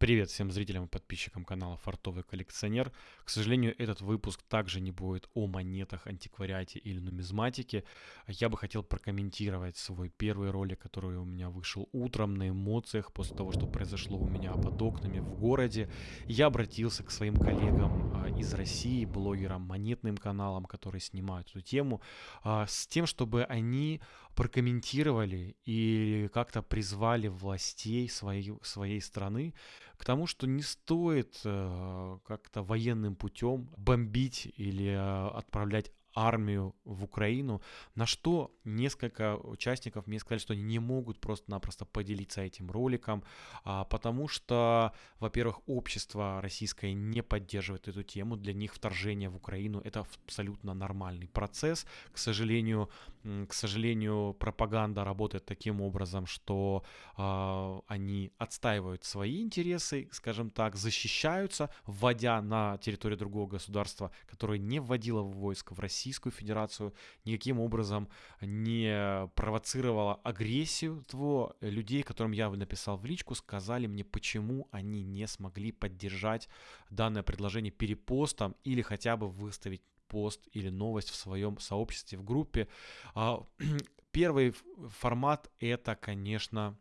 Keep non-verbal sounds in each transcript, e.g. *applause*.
Привет всем зрителям и подписчикам канала Фартовый коллекционер. К сожалению, этот выпуск также не будет о монетах, антиквариате или нумизматике. Я бы хотел прокомментировать свой первый ролик, который у меня вышел утром на эмоциях после того, что произошло у меня под окнами в городе. Я обратился к своим коллегам из России, блогерам, монетным каналам, которые снимают эту тему, а, с тем, чтобы они прокомментировали и как-то призвали властей своей, своей страны к тому, что не стоит э, как-то военным путем бомбить или э, отправлять армию в Украину, на что несколько участников мне сказали, что они не могут просто-напросто поделиться этим роликом, а, потому что, во-первых, общество российское не поддерживает эту тему, для них вторжение в Украину это абсолютно нормальный процесс. К сожалению, к сожалению, пропаганда работает таким образом, что а, они отстаивают свои интересы, скажем так, защищаются, вводя на территорию другого государства, которое не вводило войск в Россию, Российскую Федерацию, никаким образом не провоцировала агрессию того людей, которым я написал в личку, сказали мне, почему они не смогли поддержать данное предложение перепостом или хотя бы выставить пост или новость в своем сообществе, в группе. А, *clears throat* первый формат это, конечно,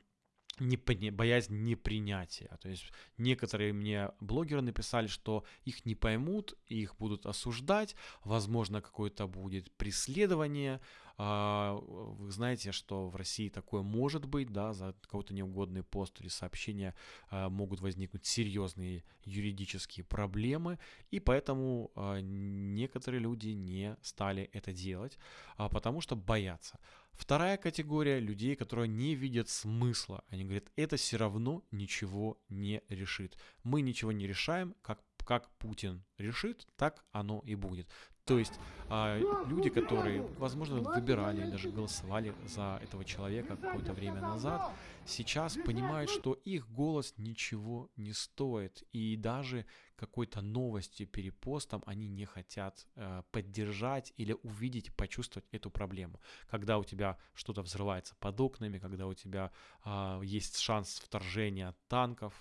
не, боязнь непринятия. То есть некоторые мне блогеры написали, что их не поймут, их будут осуждать, возможно, какое-то будет преследование. А, вы знаете, что в России такое может быть, да, за какой-то неугодный пост или сообщение а, могут возникнуть серьезные юридические проблемы, и поэтому а, некоторые люди не стали это делать, потому что боятся. Вторая категория людей, которые не видят смысла. Они говорят, это все равно ничего не решит. Мы ничего не решаем, как, как Путин решит, так оно и будет. То есть а, люди, которые, возможно, выбирали, даже голосовали за этого человека какое-то время назад, сейчас понимают, что их голос ничего не стоит. И даже какой-то новостью, перепостом они не хотят э, поддержать или увидеть, почувствовать эту проблему. Когда у тебя что-то взрывается под окнами, когда у тебя э, есть шанс вторжения танков.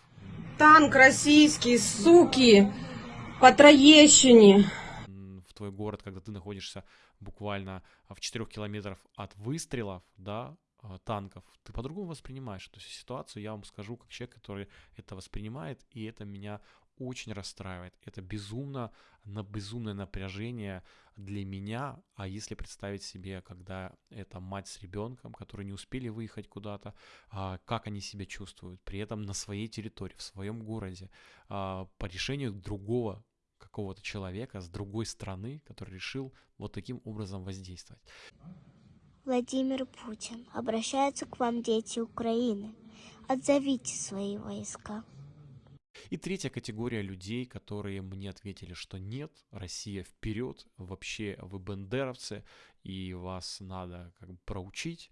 Танк российский, суки, по Троещине твой город, когда ты находишься буквально в 4 километрах от выстрелов, да, а, танков, ты по-другому воспринимаешь эту ситуацию. Я вам скажу, как человек, который это воспринимает, и это меня очень расстраивает. Это безумно, на безумное напряжение для меня. А если представить себе, когда это мать с ребенком, которые не успели выехать куда-то, а, как они себя чувствуют, при этом на своей территории, в своем городе, а, по решению другого какого-то человека с другой страны, который решил вот таким образом воздействовать. Владимир Путин, обращаются к вам дети Украины. Отзовите свои войска. И третья категория людей, которые мне ответили, что нет, Россия вперед, вообще вы бендеровцы, и вас надо как бы проучить.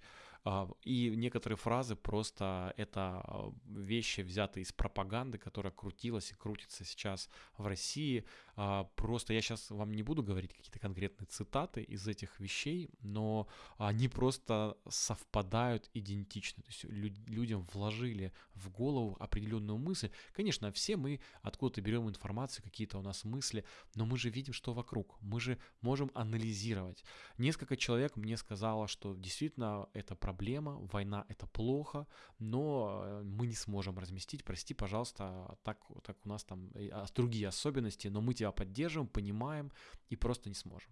А, и некоторые фразы просто это а, вещи, взятые из пропаганды, которая крутилась и крутится сейчас в России. А, просто я сейчас вам не буду говорить какие-то конкретные цитаты из этих вещей, но они просто совпадают идентично. То есть людям вложили в голову определенную мысль. Конечно, все мы откуда-то берем информацию, какие-то у нас мысли, но мы же видим, что вокруг. Мы же можем анализировать. Несколько человек мне сказало, что действительно это проблема проблема, война это плохо, но э, мы не сможем разместить, прости, пожалуйста, так, так у нас там а, другие особенности, но мы тебя поддерживаем, понимаем и просто не сможем.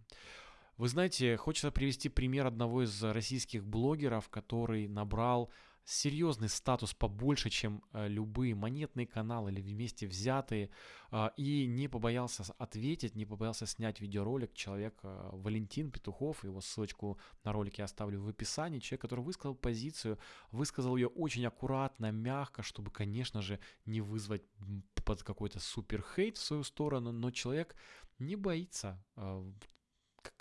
Вы знаете, хочется привести пример одного из российских блогеров, который набрал серьезный статус побольше, чем э, любые монетные каналы или вместе взятые, э, и не побоялся ответить, не побоялся снять видеоролик. Человек э, Валентин Петухов, его ссылочку на ролик я оставлю в описании. Человек, который высказал позицию, высказал ее очень аккуратно, мягко, чтобы, конечно же, не вызвать под какой-то супер хейт в свою сторону, но человек не боится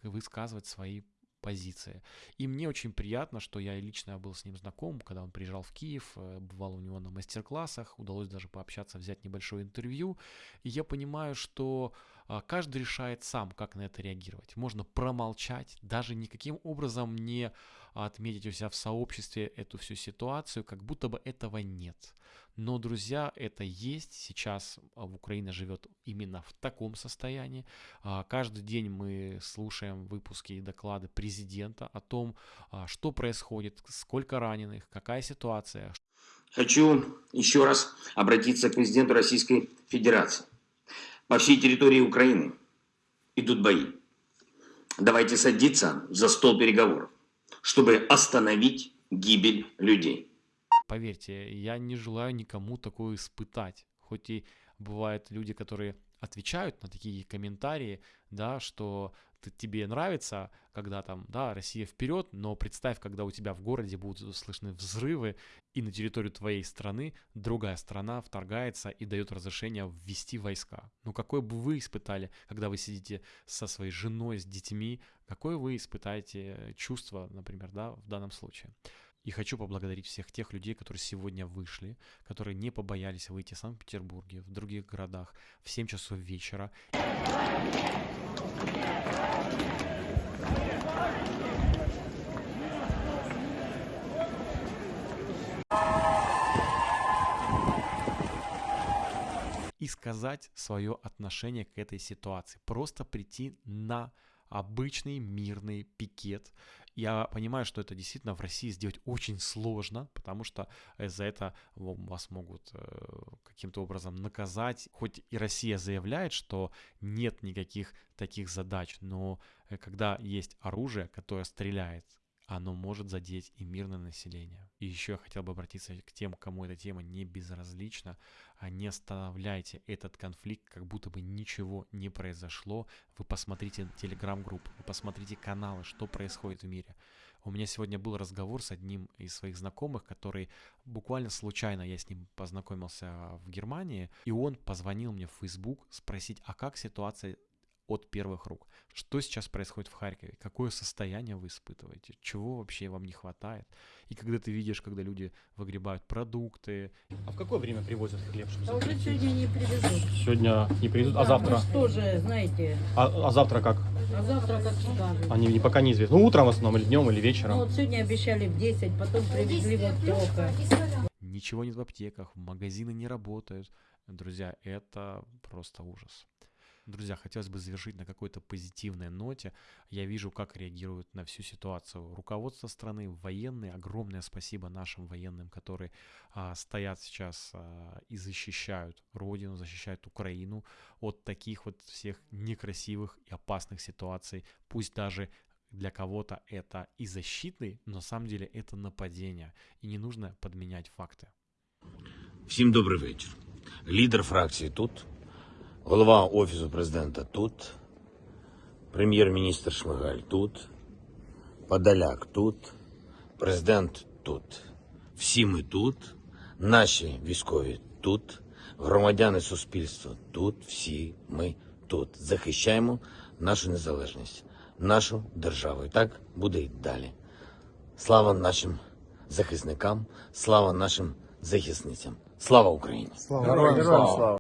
высказывать свои позиция. И мне очень приятно, что я лично был с ним знаком, когда он приезжал в Киев, э, бывал у него на мастер-классах, удалось даже пообщаться, взять небольшое интервью. И я понимаю, что каждый решает сам, как на это реагировать. Можно промолчать, даже никаким образом не отметить у себя в сообществе эту всю ситуацию, как будто бы этого нет. Но, друзья, это есть. Сейчас а, в Украине живет именно в таком состоянии. А, каждый день мы слушаем выпуски и доклады президента о том, а, что происходит, сколько раненых, какая ситуация. Хочу еще раз обратиться к президенту Российской Федерации. По всей территории Украины идут бои. Давайте садиться за стол переговоров, чтобы остановить гибель людей. Поверьте, я не желаю никому такое испытать. Хоть и бывают люди, которые отвечают на такие комментарии, да, что ты, тебе нравится, когда там, да, Россия вперед, но представь, когда у тебя в городе будут слышны взрывы, и на территорию твоей страны другая страна вторгается и дает разрешение ввести войска. Ну какое бы вы испытали, когда вы сидите со своей женой, с детьми, какое вы испытаете чувство, например, да, в данном случае. И хочу поблагодарить всех тех людей, которые сегодня вышли, которые не побоялись выйти в Санкт-Петербурге, в других городах в 7 часов вечера. и сказать свое отношение к этой ситуации. Просто прийти на обычный мирный пикет. Я понимаю, что это действительно в России сделать очень сложно, потому что за это вас могут э, каким-то образом наказать. Хоть и Россия заявляет, что нет никаких таких задач, но э, когда есть оружие, которое стреляет, оно может задеть и мирное население. И еще я хотел бы обратиться к тем, кому эта тема не безразлична. А не оставляйте этот конфликт, как будто бы ничего не произошло. Вы посмотрите телеграм-группы, вы посмотрите каналы, что происходит в мире. У меня сегодня был разговор с одним из своих знакомых, который буквально случайно я с ним познакомился в Германии, и он позвонил мне в Facebook спросить, а как ситуация от первых рук. Что сейчас происходит в Харькове? Какое состояние вы испытываете? Чего вообще вам не хватает? И когда ты видишь, когда люди выгребают продукты. А в какое время привозят хлеб? Чтобы А уже сегодня не привезут. Сегодня не привезут, а Да, завтра? Мы тоже, знаете, А, а завтра как? а завтра как скажут. Они не, пока неизвестно. Ну, утром в основном, или днем, или Ну вечером. вот сегодня обещали в 10, потом привезли вот только. Ничего нет в аптеках, магазины не работают. Друзья, это просто ужас. Друзья, хотелось бы завершить на какой-то позитивной ноте. Я вижу, как реагируют на всю ситуацию руководство страны, военные. Огромное спасибо нашим военным, которые а, стоят сейчас а, и защищают Родину, защищают Украину от таких вот всех некрасивых и опасных ситуаций. Пусть даже для кого-то это и защитный, но на самом деле это нападение. И не нужно подменять факты. Всім добрий вечір. Лідер фракції тут, Голова Офісу президента тут, прем'єр-міністр Шмигаль тут, Подоляк тут, президент тут. Всі ми тут, наші військові тут, громадяни суспільства тут, всі ми тут. Захищаємо нашу незалежність, нашу державу. І так буде і далі. Слава нашим захисникам, слава нашим захисницям. Слава Україні! Героям слава!